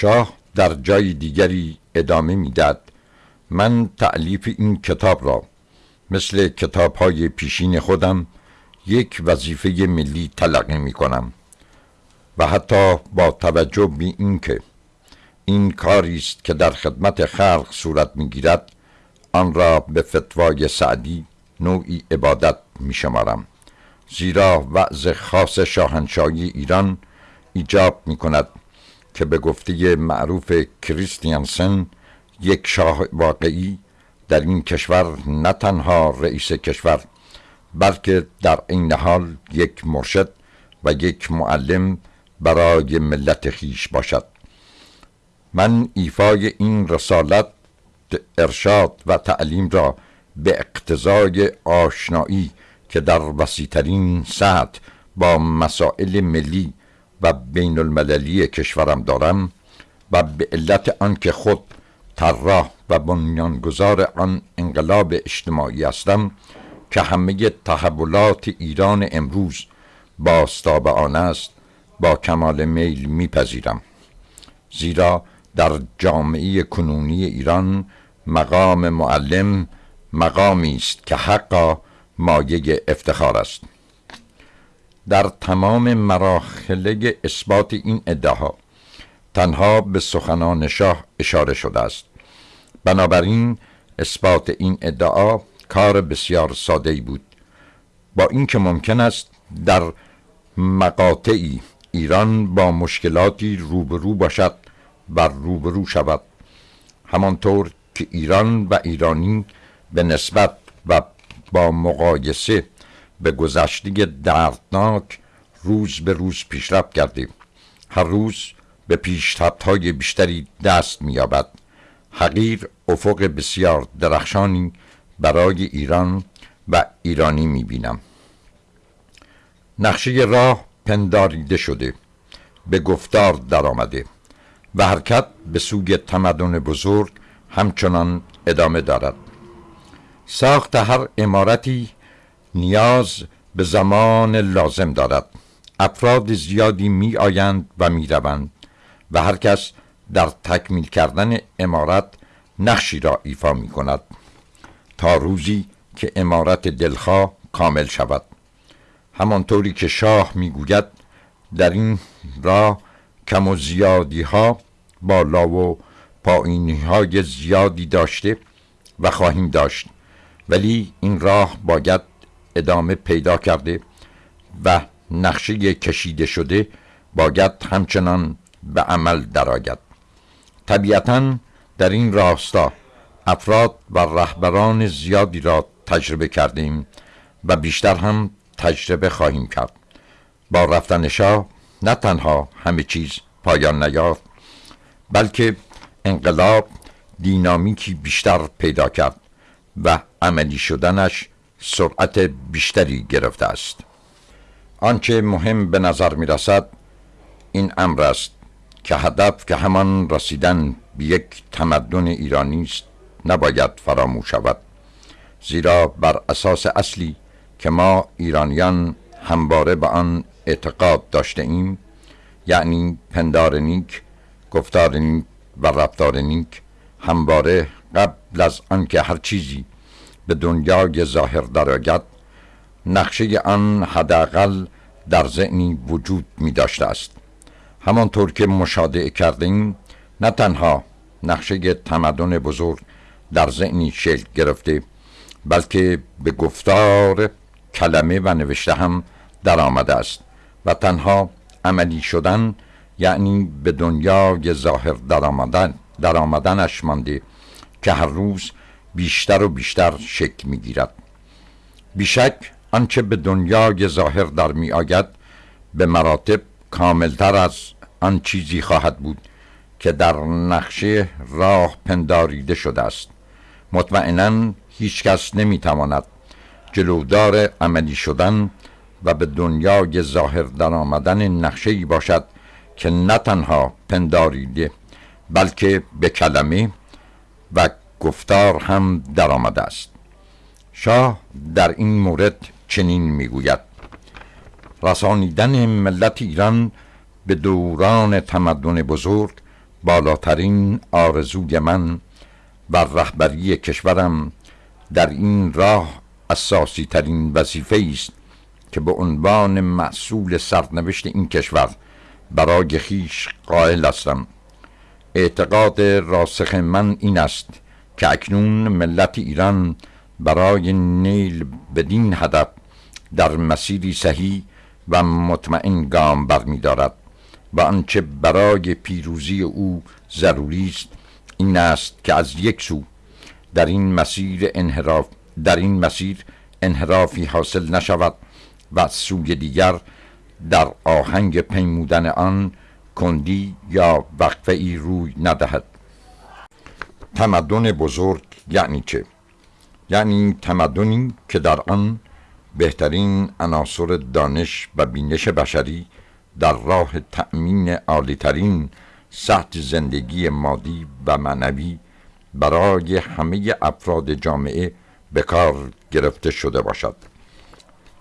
شاه در جای دیگری ادامه می‌داد من تعلیف این کتاب را مثل کتاب های پیشین خودم یک وظیفه ملی تلقی می کنم و حتی با توجه به اینکه این کاری است که در خدمت خلق صورت می‌گیرد آن را به فتوای سعدی نوعی عبادت می شمارم زیرا وضع خاص شاهنشاهی ایران ایجاب می کند که به گفته معروف کریستیانسن یک شاه واقعی در این کشور نه تنها رئیس کشور بلکه در این حال یک مرشد و یک معلم برای ملت خیش باشد. من ایفای این رسالت ارشاد و تعلیم را به اقتضای آشنایی که در وسیعترین سطح با مسائل ملی و بین المللی کشورم دارم و به علت آنکه خود طراح و بنیانگذار آن انقلاب اجتماعی هستم که همه تحولات ایران امروز باستاب آن است با کمال میل میپذیرم. زیرا در جامعه کنونی ایران مقام معلم مقامی است که حقا مایه افتخار است. در تمام مراحل اثبات این ادعاها تنها به سخنان شاه اشاره شده است. بنابراین اثبات این ادعا کار بسیار ساده بود. با اینکه ممکن است در مقاطعی ایران با مشکلاتی روبرو باشد و روبرو شود همانطور که ایران و ایرانی به نسبت و با مقایسه به گذشته دردناک روز به روز پیشرفت کردیم. هر روز به پیشرفت های بیشتری دست مییابد. حقیر افق بسیار درخشانی برای ایران و ایرانی می‌بینم. نقشه راه پنداریده شده به گفتار درآمده و حرکت به سوی تمدن بزرگ همچنان ادامه دارد. ساخت هر امارتی نیاز به زمان لازم دارد. افراد زیادی می آیند و می روند و هر کس در تکمیل کردن امارت نقشی را ایفا می کند تا روزی که امارت دلخواه کامل شود. همانطوری که شاه می‌گوید در این راه کم و زیادی ها بالا و پایینی های زیادی داشته و خواهیم داشت. ولی این راه باید ادامه پیدا کرده و نقشه کشیده شده باید همچنان به عمل درآید. طبیعتا در این راستا افراد و رهبران زیادی را تجربه کردیم و بیشتر هم تجربه خواهیم کرد. با رفتن شاه نه تنها همه چیز پایان نیافت بلکه انقلاب دینامیکی بیشتر پیدا کرد و عملی شدنش سرعت بیشتری گرفته است. آنچه مهم به نظر می رسد این امر است که هدف که همان رسیدن به یک تمدن ایرانی است نباید فراموش شود زیرا بر اساس اصلی که ما ایرانیان همواره به آن اعتقاد داشته ایم یعنی پندار نیک گفتار نیک و رفتار نیک همواره قبل از آنکه هر چیزی به دنیای ظاهر درآید نقشه آن حداقل در ذهنی وجود می داشته است. همانطور که مشاهده کردیم نه تنها نقشه تمدن بزرگ در ذهنی شکل گرفته بلکه به گفتار کلمه و نوشته هم در آمده است و تنها عملی شدن یعنی به دنیای ظاهر در آمدن, در آمدنش مانده که هر روز بیشتر و بیشتر شکل می گیرد بیشک آنچه به دنیای ظاهر در می آید به مراتب کاملتر از آن چیزی خواهد بود که در نقشه راه پنداریده شده است. مطمئنا هیچ کس نمی تواند جلودار عملی شدن و به دنیای ظاهر در آمدن نقشه ای باشد که نه تنها پنداریده بلکه به کلمه و گفتار هم در آمده است. شاه در این مورد چنین می‌گوید. رسانیدن ملت ایران به دوران تمدن بزرگ بالاترین آرزوی من و رهبری کشورم در این راه اساسی ترین وظیفه است که به عنوان مسئول سرنوشت این کشور برای خیش قائل هستم. اعتقاد راسخ من این است که اکنون ملت ایران برای نیل بدین هدف در مسیری صحیح و مطمئن گام برمیدارد و آنچه برای پیروزی او ضروری است این است که از یک سو در این مسیر انحراف در این مسیر انحرافی حاصل نشود و از سوی دیگر در آهنگ پیمودن آن کندی یا وقفه ای روی ندهد. تمدن بزرگ یعنی چه؟ یعنی تمدنی که در آن بهترین عناصر دانش و بینش بشری در راه تأمین عالیترین سطح زندگی مادی و معنوی برای همه افراد جامعه به کار گرفته شده باشد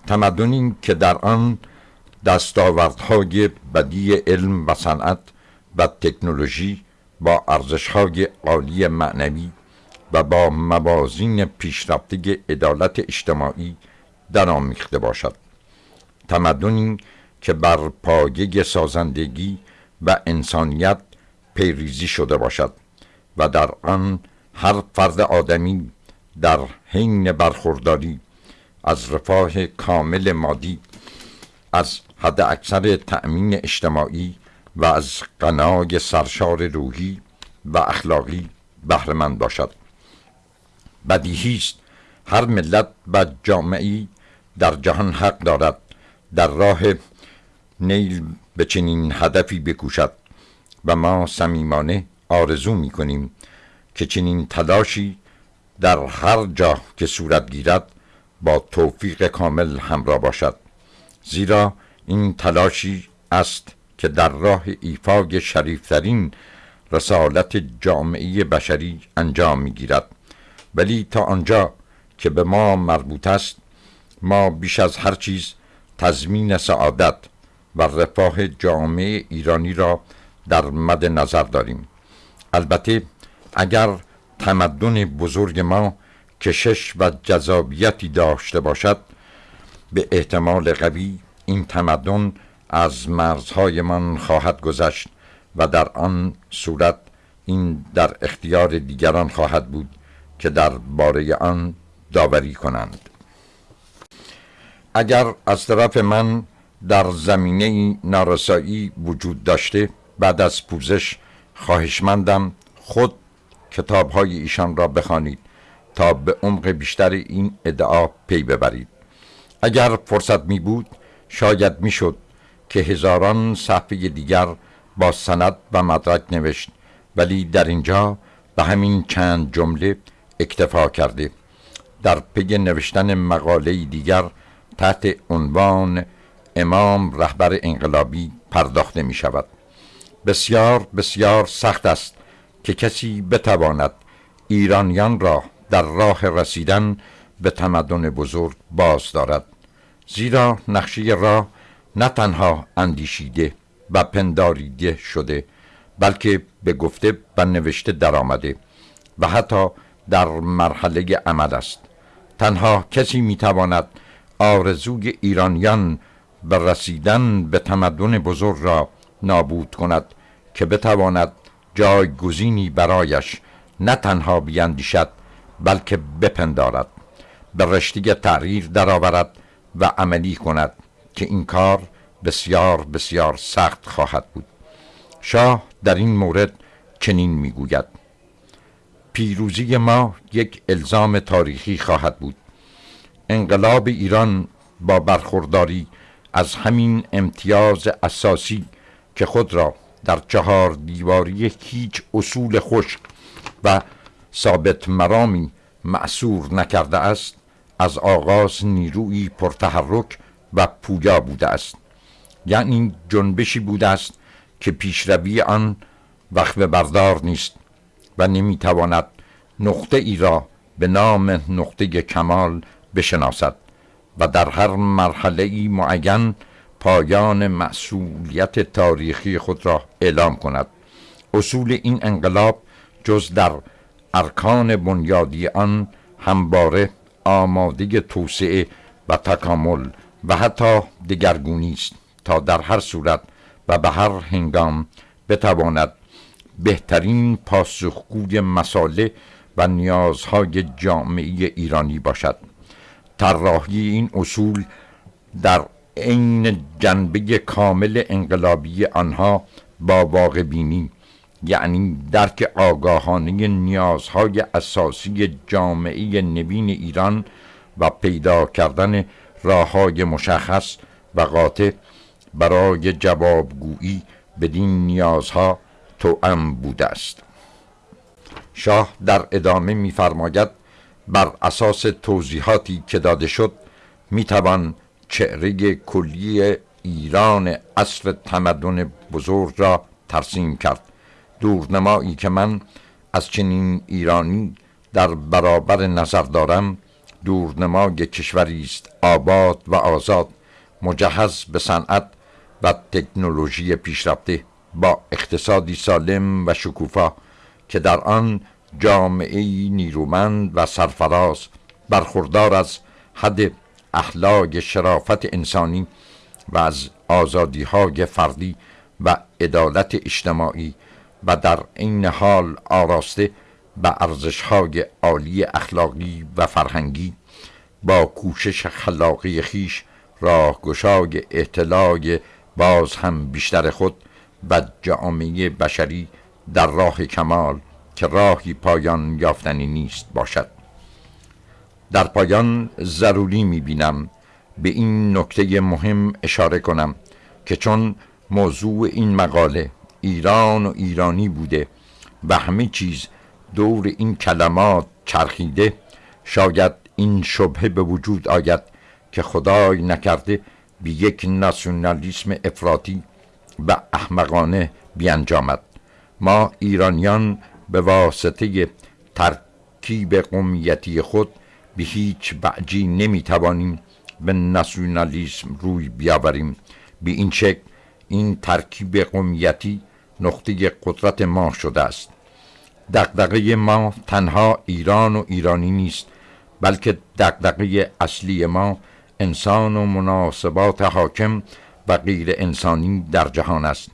تمدنی که در آن دستاوردهای بدی علم و صنعت و تکنولوژی با ارزشهای عالی معنوی و با موازین پیشرفته عدالت اجتماعی درآمیخته باشد. تمدنی که بر پایه سازندگی و انسانیت پیریزی شده باشد و در آن هر فرد آدمی در حین برخورداری از رفاه کامل مادی از حد اکثر تأمین اجتماعی و از قنای سرشار روحی و اخلاقی بهرهمند باشد. بدیهی است هر ملت و جامعی در جهان حق دارد. در راه نیل به چنین هدفی بکوشد و ما صمیمانه آرزو می کنیم که چنین تلاشی در هر جا که صورت گیرد با توفیق کامل همراه باشد. زیرا این تلاشی است که در راه ایفای شریفترین رسالت جامعه بشری انجام می گیرد ولی تا آنجا که به ما مربوط است ما بیش از هر چیز تضمین سعادت و رفاه جامعه ایرانی را در مد نظر داریم. البته اگر تمدن بزرگ ما کشش و جذابیتی داشته باشد به احتمال قوی این تمدن از مرزهایمان خواهد گذشت و در آن صورت این در اختیار دیگران خواهد بود که در باره آن داوری کنند. اگر از طرف من در زمینه نارسایی وجود داشته بعد از پوزش خواهشمندم خود کتاب های ایشان را بخوانید تا به عمق بیشتر این ادعا پی ببرید. اگر فرصت می بود شاید می شد که هزاران صفحه دیگر با سند و مدرک نوشت ولی در اینجا به همین چند جمله اکتفا کرده. در پی نوشتن مقاله دیگر تحت عنوان امام رهبر انقلابی پرداخته می شود بسیار بسیار سخت است که کسی بتواند ایرانیان را در راه رسیدن به تمدن بزرگ باز دارد. زیرا نقشه راه نه تنها اندیشیده و پنداریده شده بلکه به گفته و نوشته درآمده و حتی در مرحله عمل است. تنها کسی می‌تواند آرزوی ایرانیان به رسیدن به تمدن بزرگ را نابود کند که بتواند جایگزینی برایش نه تنها بیندیشد بلکه بپندارد به رشته تغییر درآورد و عملی کند. که این کار بسیار بسیار سخت خواهد بود. شاه در این مورد چنین می‌گوید. پیروزی ما یک الزام تاریخی خواهد بود. انقلاب ایران با برخورداری از همین امتیاز اساسی که خود را در چهار دیواری هیچ اصول خشک و ثابت مرامی معصور نکرده است از آغاز نیروی پرتحرک و پویا بوده است. یعنی جنبشی بوده است که پیشروی آن وقت بردار نیست و نمی‌تواند نقطه ای را به نام نقطه کمال بشناسد و در هر مرحله ای معین پایان مسئولیت تاریخی خود را اعلام کند. اصول این انقلاب جز در ارکان بنیادی آن همباره آماده توسعه و تکامل و حتی دگرگونی است تا در هر صورت و به هر هنگام بتواند بهترین پاسخگوی مساله و نیازهای جامعه ایرانی باشد. طراحی این اصول در عین جنبه کامل انقلابی آنها با واقع بینی یعنی درک آگاهانه نیازهای اساسی جامعه نوین ایران و پیدا کردن راه مشخص و قاطع برای جوابگویی بدین نیازها توأم بوده است. شاه در ادامه می‌فرماید بر اساس توضیحاتی که داده شد می‌توان چهره کلی ایران اصر تمدن بزرگ را ترسیم کرد. دورنمایی که من از چنین ایرانی در برابر نظر دارم دورنمای کشوری است آباد و آزاد مجهز به صنعت و تکنولوژی پیشرفته با اقتصادی سالم و شکوفا که در آن جامعه نیرومند و سرفراز برخوردار از حد اخلاق شرافت انسانی و از آزادی های فردی و عدالت اجتماعی و در این حال آراسته به ارزش های عالی اخلاقی و فرهنگی با کوشش خلاقی خیش راهگشای اطلاع باز هم بیشتر خود و جامعه بشری در راه کمال که راهی پایان یافتنی نیست باشد. در پایان ضروری می‌بینم به این نکته مهم اشاره کنم که چون موضوع این مقاله ایران و ایرانی بوده و همه چیز دور این کلمات چرخیده شاید این شبهه به وجود آید که خدای نکرده به یک ناسیونالیسم افراطی و احمقانه بیانجامد. ما ایرانیان به واسطه ترکیب قومیتی خود به هیچ بعجی نمی‌توانیم به ناسیونالیسم روی بیاوریم. به این شکل این ترکیب قومیتی نقطه قدرت ما شده است. دقدقه ما تنها ایران و ایرانی نیست بلکه دقدقه اصلی ما انسان و مناسبات حاکم و غیر انسانی در جهان است.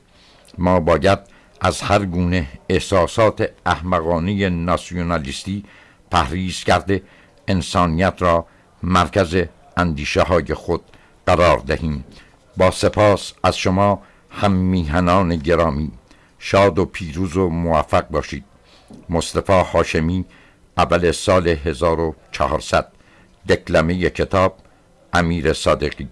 ما باید از هر گونه احساسات احمقانه ناسیونالیستی پرهیز کرده انسانیت را مرکز اندیشه های خود قرار دهیم. با سپاس از شما هم میهنان گرامی. شاد و پیروز و موفق باشید. مصطفی هاشمی اول سال 1400 دکلمه کتاب امیر صادقی.